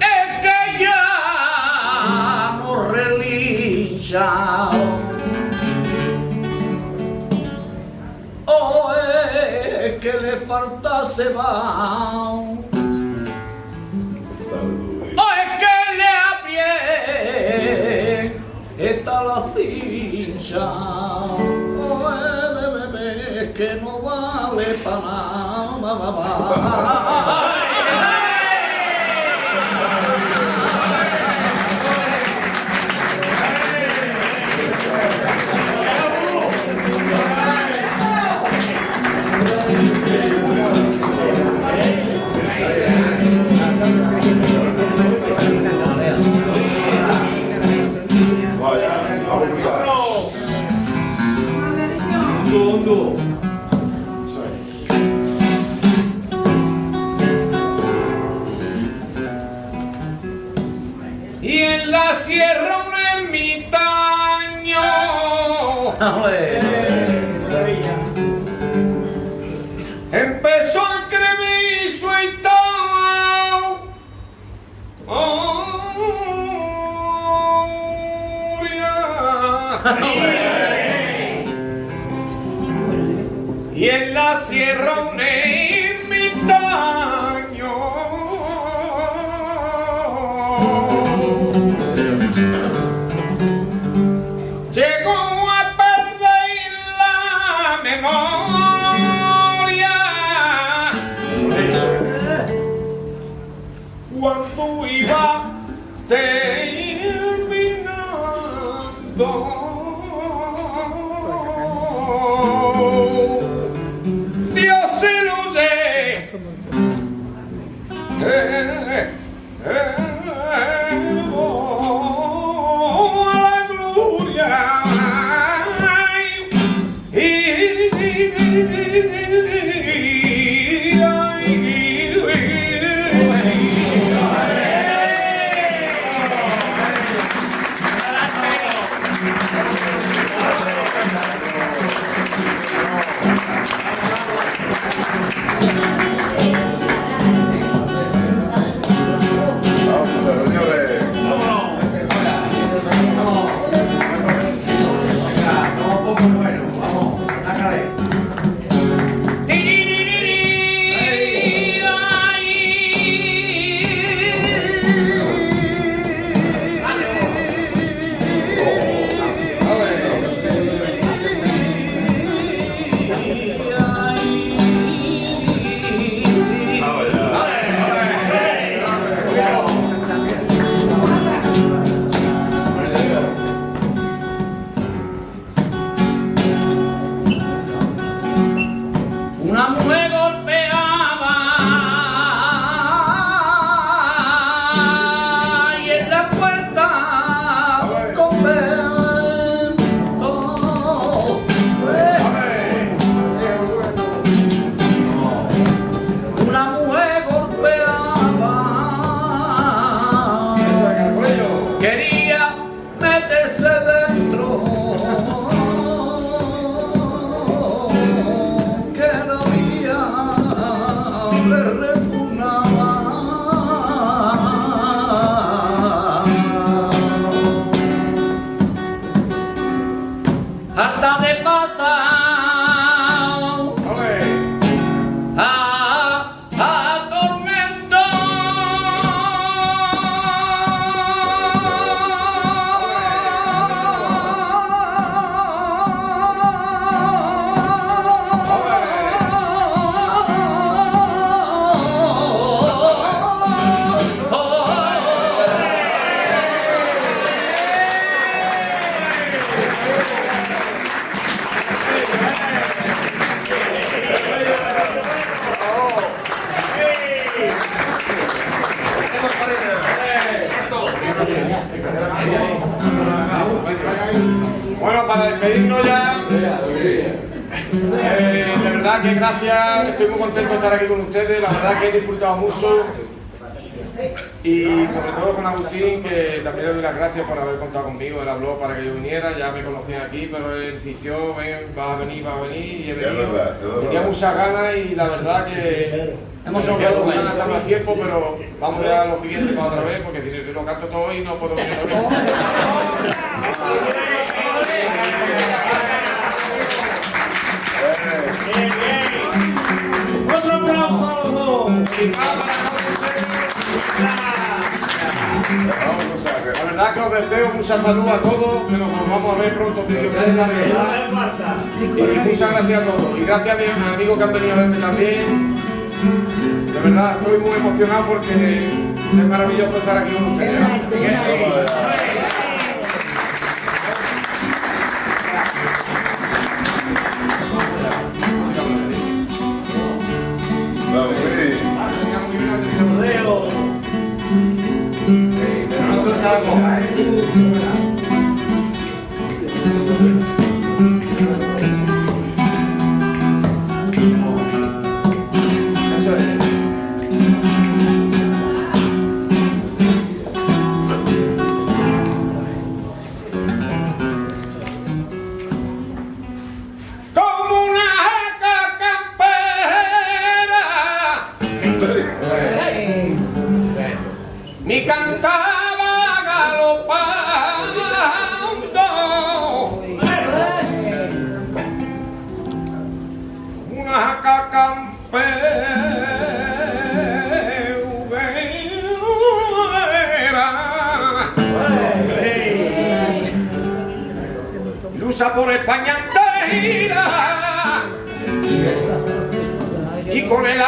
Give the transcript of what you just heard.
Es que ya no relincha. O que le falta cebao. O que le aprieta la le pa ma ma ma en la sierra un ermitaño. Empezó a escribir su historia. Y en la sierra un memoria cuando iba terminando. Dios se lo dé. Eh, eh, Vamos, 簡単で gracias, estoy muy contento de estar aquí con ustedes, la verdad que he disfrutado mucho. Y sobre todo con Agustín, que también le doy las gracias por haber contado conmigo. Él habló para que yo viniera, ya me conocían aquí, pero él insistió, ven, vas a venir, vas a venir. Y he venido. Tenía muchas ganas y la verdad que hemos sobrado con ganas estar más tiempo, pero vamos ya a lo siguiente para otra vez, porque si yo lo canto todo hoy no puedo venir otra vez. La verdad que os deseo mucha salud a todos, que nos vamos a ver pronto, si Dios quiere. Y muchas gracias a todos. Y gracias a mis amigos que han venido a verme también. De verdad, estoy muy emocionado porque es maravilloso estar aquí con ustedes. Bye. Lucha por España entera. Y con el